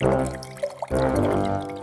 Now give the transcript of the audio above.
Música